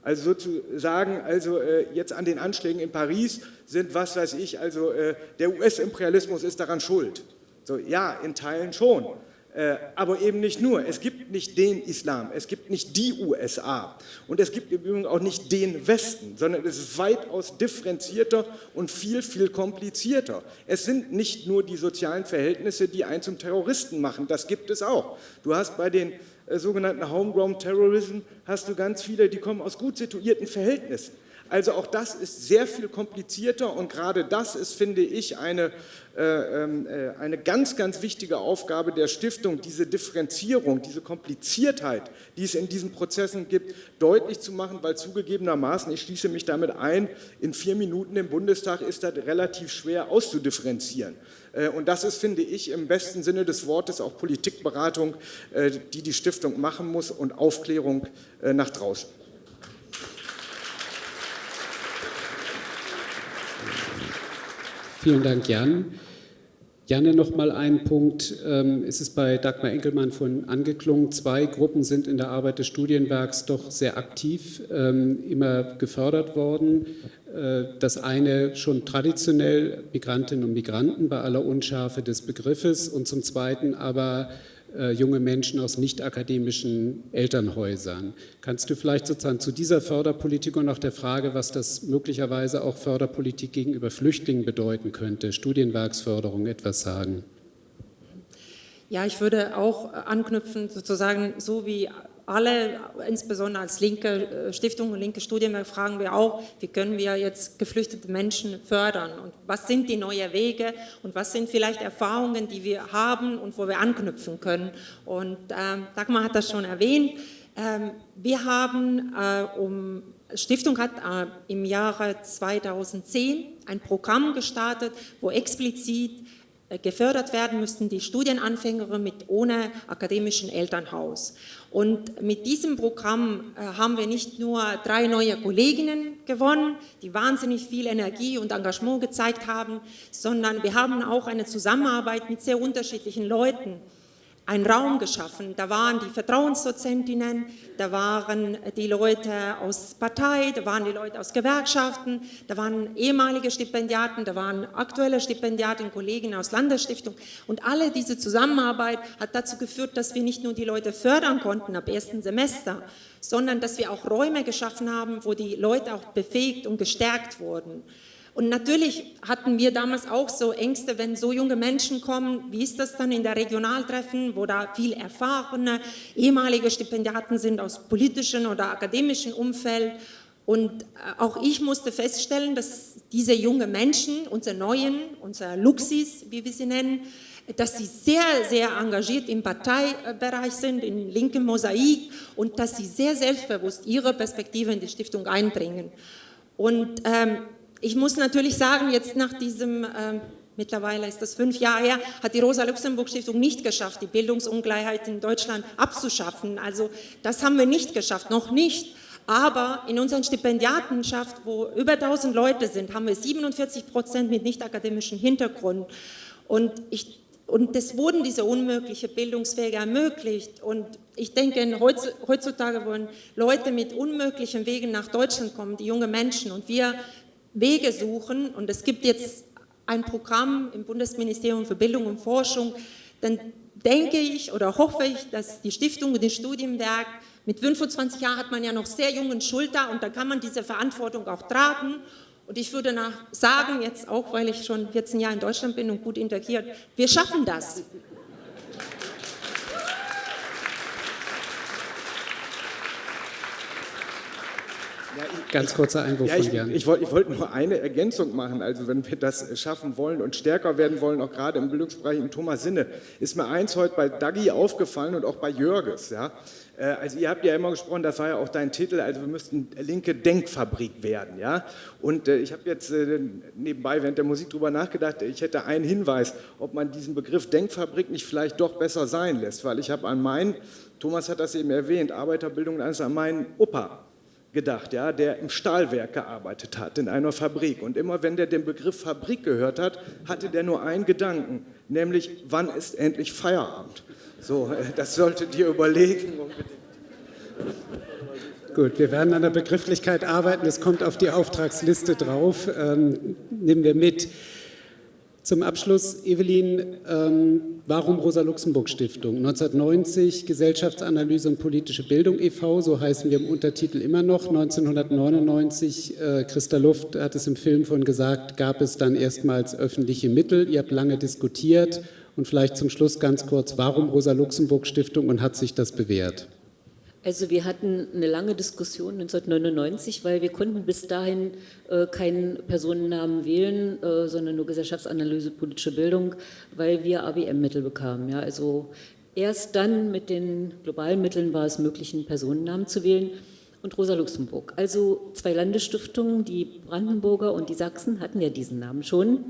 Also sozusagen, also äh, jetzt an den Anschlägen in Paris sind, was weiß ich, also äh, der US-Imperialismus ist daran schuld. So, ja, in Teilen schon. Äh, aber eben nicht nur. Es gibt nicht den Islam, es gibt nicht die USA und es gibt im Übrigen auch nicht den Westen, sondern es ist weitaus differenzierter und viel, viel komplizierter. Es sind nicht nur die sozialen Verhältnisse, die einen zum Terroristen machen, das gibt es auch. Du hast bei den äh, sogenannten Homegrown Terrorism hast du ganz viele, die kommen aus gut situierten Verhältnissen. Also auch das ist sehr viel komplizierter und gerade das ist, finde ich, eine, äh, ähm, äh, eine ganz, ganz wichtige Aufgabe der Stiftung, diese Differenzierung, diese Kompliziertheit, die es in diesen Prozessen gibt, deutlich zu machen, weil zugegebenermaßen, ich schließe mich damit ein, in vier Minuten im Bundestag ist das relativ schwer auszudifferenzieren. Äh, und das ist, finde ich, im besten Sinne des Wortes auch Politikberatung, äh, die die Stiftung machen muss und Aufklärung nach draußen. Vielen Dank, Jan. Janne, noch mal ein Punkt. Ähm, es ist bei Dagmar Enkelmann von angeklungen. Zwei Gruppen sind in der Arbeit des Studienwerks doch sehr aktiv ähm, immer gefördert worden. Äh, das eine schon traditionell Migrantinnen und Migranten bei aller Unschärfe des Begriffes und zum Zweiten aber junge Menschen aus nicht-akademischen Elternhäusern. Kannst du vielleicht sozusagen zu dieser Förderpolitik und auch der Frage, was das möglicherweise auch Förderpolitik gegenüber Flüchtlingen bedeuten könnte, Studienwerksförderung etwas sagen? Ja, ich würde auch anknüpfen, sozusagen so wie alle, insbesondere als linke äh, Stiftung und linke Studienwerk, fragen wir auch, wie können wir jetzt geflüchtete Menschen fördern? Und was sind die neuen Wege? Und was sind vielleicht Erfahrungen, die wir haben und wo wir anknüpfen können. Und ähm, Dagmar hat das schon erwähnt, ähm, wir haben äh, um Stiftung hat äh, im Jahre 2010 ein Programm gestartet, wo explizit gefördert werden müssten die Studienanfänger mit ohne akademischen Elternhaus. Und mit diesem Programm äh, haben wir nicht nur drei neue Kolleginnen gewonnen, die wahnsinnig viel Energie und Engagement gezeigt haben, sondern wir haben auch eine Zusammenarbeit mit sehr unterschiedlichen Leuten einen Raum geschaffen. Da waren die Vertrauensdozentinnen, da waren die Leute aus Partei, da waren die Leute aus Gewerkschaften, da waren ehemalige Stipendiaten, da waren aktuelle Stipendiaten, Kollegen aus Landesstiftung. Und alle diese Zusammenarbeit hat dazu geführt, dass wir nicht nur die Leute fördern konnten ab ersten Semester, sondern dass wir auch Räume geschaffen haben, wo die Leute auch befähigt und gestärkt wurden. Und natürlich hatten wir damals auch so Ängste, wenn so junge Menschen kommen, wie ist das dann in der Regionaltreffen, wo da viel erfahrene ehemalige Stipendiaten sind aus politischen oder akademischen Umfeld. Und äh, auch ich musste feststellen, dass diese jungen Menschen, unsere Neuen, unsere Luxis, wie wir sie nennen, dass sie sehr, sehr engagiert im Parteibereich sind, in linkem Mosaik und dass sie sehr selbstbewusst ihre Perspektive in die Stiftung einbringen. Und ähm, ich muss natürlich sagen, jetzt nach diesem äh, mittlerweile ist das fünf Jahre her, hat die Rosa-Luxemburg-Stiftung nicht geschafft, die Bildungsungleichheit in Deutschland abzuschaffen. Also das haben wir nicht geschafft, noch nicht. Aber in unserer Stipendiatenschaft, wo über 1000 Leute sind, haben wir 47 Prozent mit nicht akademischem Hintergrund. Und, ich, und es wurden diese unmögliche Bildungswege ermöglicht. Und ich denke, heutzutage wollen Leute mit unmöglichen Wegen nach Deutschland kommen, die junge Menschen. Und wir Wege suchen. Und es gibt jetzt ein Programm im Bundesministerium für Bildung und Forschung. Dann denke ich oder hoffe ich, dass die Stiftung und das Studienwerk mit 25 Jahren hat man ja noch sehr jungen Schulter und da kann man diese Verantwortung auch tragen. Und ich würde sagen, jetzt auch, weil ich schon 14 Jahre in Deutschland bin und gut integriert, wir schaffen das. Ganz kurzer Einwurf ja, ich, von Jan. Ich, ich wollte wollt nur eine Ergänzung machen. Also wenn wir das schaffen wollen und stärker werden wollen, auch gerade im Bildungsbereich in Thomas Sinne, ist mir eins heute bei Dagi aufgefallen und auch bei Jörges. Ja? Äh, also ihr habt ja immer gesprochen, das war ja auch dein Titel, also wir müssten linke Denkfabrik werden. Ja? Und äh, ich habe jetzt äh, nebenbei während der Musik darüber nachgedacht, ich hätte einen Hinweis, ob man diesen Begriff Denkfabrik nicht vielleicht doch besser sein lässt, weil ich habe an meinen, Thomas hat das eben erwähnt, Arbeiterbildung, also an meinen Opa gedacht, ja, der im Stahlwerk gearbeitet hat, in einer Fabrik. Und immer wenn der den Begriff Fabrik gehört hat, hatte der nur einen Gedanken, nämlich, wann ist endlich Feierabend? So, äh, das solltet ihr überlegen. Gut, wir werden an der Begrifflichkeit arbeiten. Es kommt auf die Auftragsliste drauf. Ähm, nehmen wir mit. Zum Abschluss, Evelyn, ähm, warum Rosa-Luxemburg-Stiftung? 1990 Gesellschaftsanalyse und politische Bildung e.V., so heißen wir im Untertitel immer noch. 1999, äh, Christa Luft hat es im Film von gesagt, gab es dann erstmals öffentliche Mittel. Ihr habt lange diskutiert und vielleicht zum Schluss ganz kurz, warum Rosa-Luxemburg-Stiftung und hat sich das bewährt? Also wir hatten eine lange Diskussion 1999, weil wir konnten bis dahin äh, keinen Personennamen wählen, äh, sondern nur Gesellschaftsanalyse, politische Bildung, weil wir ABM-Mittel bekamen. Ja, also erst dann mit den globalen Mitteln war es möglich, einen Personennamen zu wählen und Rosa Luxemburg. Also zwei Landesstiftungen, die Brandenburger und die Sachsen hatten ja diesen Namen schon.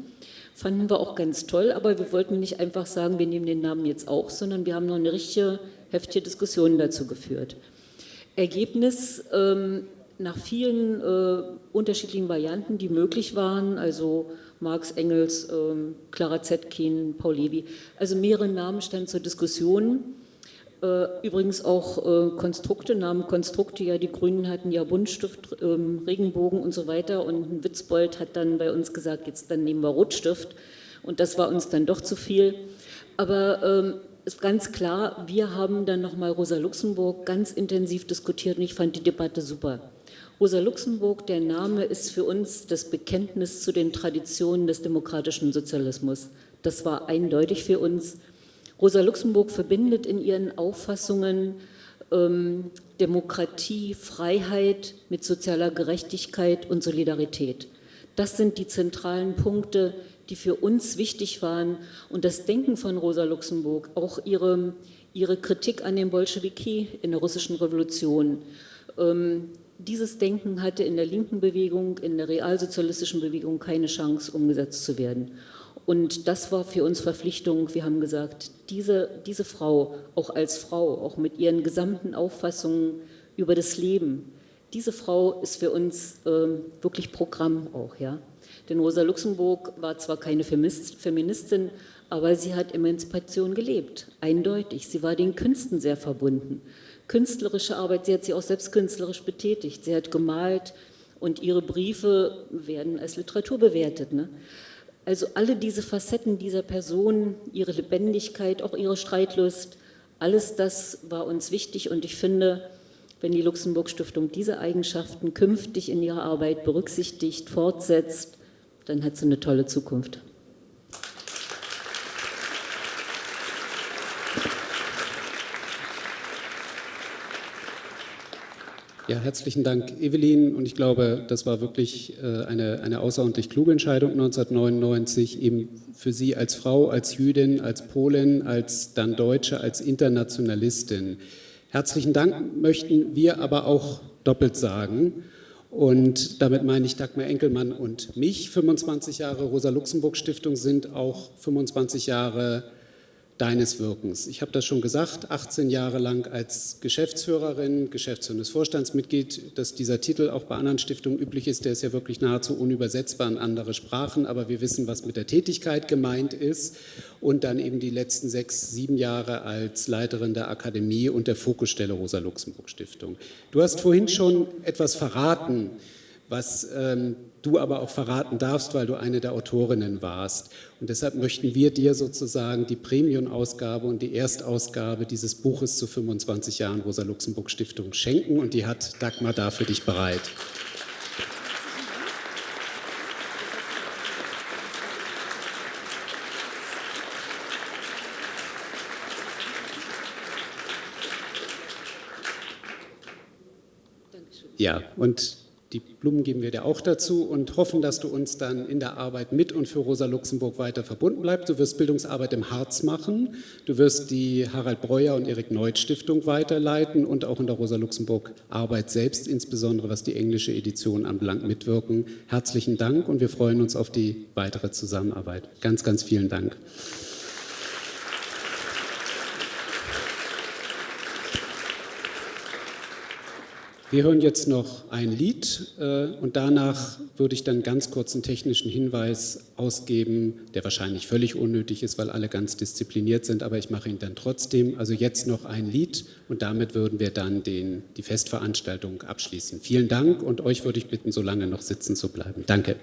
Fanden wir auch ganz toll, aber wir wollten nicht einfach sagen, wir nehmen den Namen jetzt auch, sondern wir haben noch eine richtige, heftige Diskussion dazu geführt. Ergebnis, ähm, nach vielen äh, unterschiedlichen Varianten, die möglich waren, also Marx, Engels, ähm, Clara Zetkin, Paul Levy, also mehrere Namen standen zur Diskussion. Äh, übrigens auch äh, Konstrukte, Namen Konstrukte, ja die Grünen hatten ja Buntstift, ähm, Regenbogen und so weiter und ein Witzbold hat dann bei uns gesagt, jetzt dann nehmen wir Rotstift und das war uns dann doch zu viel. Aber ähm, ist ganz klar, wir haben dann nochmal Rosa Luxemburg ganz intensiv diskutiert und ich fand die Debatte super. Rosa Luxemburg, der Name ist für uns das Bekenntnis zu den Traditionen des demokratischen Sozialismus. Das war eindeutig für uns. Rosa Luxemburg verbindet in ihren Auffassungen ähm, Demokratie, Freiheit mit sozialer Gerechtigkeit und Solidarität. Das sind die zentralen Punkte, die für uns wichtig waren. Und das Denken von Rosa Luxemburg, auch ihre, ihre Kritik an den Bolschewiki in der russischen Revolution, ähm, dieses Denken hatte in der linken Bewegung, in der realsozialistischen Bewegung keine Chance, umgesetzt zu werden. Und das war für uns Verpflichtung. Wir haben gesagt, diese, diese Frau, auch als Frau, auch mit ihren gesamten Auffassungen über das Leben, diese Frau ist für uns äh, wirklich Programm auch. Ja? Denn Rosa Luxemburg war zwar keine Feministin, aber sie hat Emanzipation gelebt, eindeutig. Sie war den Künsten sehr verbunden. Künstlerische Arbeit, sie hat sich auch selbst künstlerisch betätigt. Sie hat gemalt und ihre Briefe werden als Literatur bewertet. Ne? Also alle diese Facetten dieser Person, ihre Lebendigkeit, auch ihre Streitlust, alles das war uns wichtig und ich finde, wenn die Luxemburg Stiftung diese Eigenschaften künftig in ihrer Arbeit berücksichtigt, fortsetzt, dann hat sie eine tolle Zukunft. Ja, herzlichen Dank, Evelyn. Und ich glaube, das war wirklich äh, eine, eine außerordentlich kluge Entscheidung 1999, eben für Sie als Frau, als Jüdin, als Polin, als dann Deutsche, als Internationalistin. Herzlichen Dank möchten wir aber auch doppelt sagen. Und damit meine ich Dagmar Enkelmann und mich. 25 Jahre Rosa-Luxemburg-Stiftung sind auch 25 Jahre deines Wirkens. Ich habe das schon gesagt, 18 Jahre lang als Geschäftsführerin, geschäftsführendes Vorstandsmitglied, dass dieser Titel auch bei anderen Stiftungen üblich ist, der ist ja wirklich nahezu unübersetzbar in andere Sprachen, aber wir wissen, was mit der Tätigkeit gemeint ist und dann eben die letzten sechs, sieben Jahre als Leiterin der Akademie und der Fokusstelle Rosa-Luxemburg-Stiftung. Du hast vorhin schon etwas verraten, was ähm, du aber auch verraten darfst, weil du eine der Autorinnen warst. Und deshalb möchten wir dir sozusagen die Premium-Ausgabe und die Erstausgabe dieses Buches zu 25 Jahren Rosa-Luxemburg-Stiftung schenken und die hat Dagmar da für dich bereit. Ja, und die Blumen geben wir dir auch dazu und hoffen, dass du uns dann in der Arbeit mit und für Rosa Luxemburg weiter verbunden bleibst. Du wirst Bildungsarbeit im Harz machen, du wirst die Harald Breuer und Erik Neut Stiftung weiterleiten und auch in der Rosa Luxemburg Arbeit selbst, insbesondere was die englische Edition anbelangt, mitwirken. Herzlichen Dank und wir freuen uns auf die weitere Zusammenarbeit. Ganz, ganz vielen Dank. Wir hören jetzt noch ein Lied äh, und danach würde ich dann ganz kurz einen technischen Hinweis ausgeben, der wahrscheinlich völlig unnötig ist, weil alle ganz diszipliniert sind, aber ich mache ihn dann trotzdem. Also jetzt noch ein Lied und damit würden wir dann den, die Festveranstaltung abschließen. Vielen Dank und euch würde ich bitten, so lange noch sitzen zu bleiben. Danke.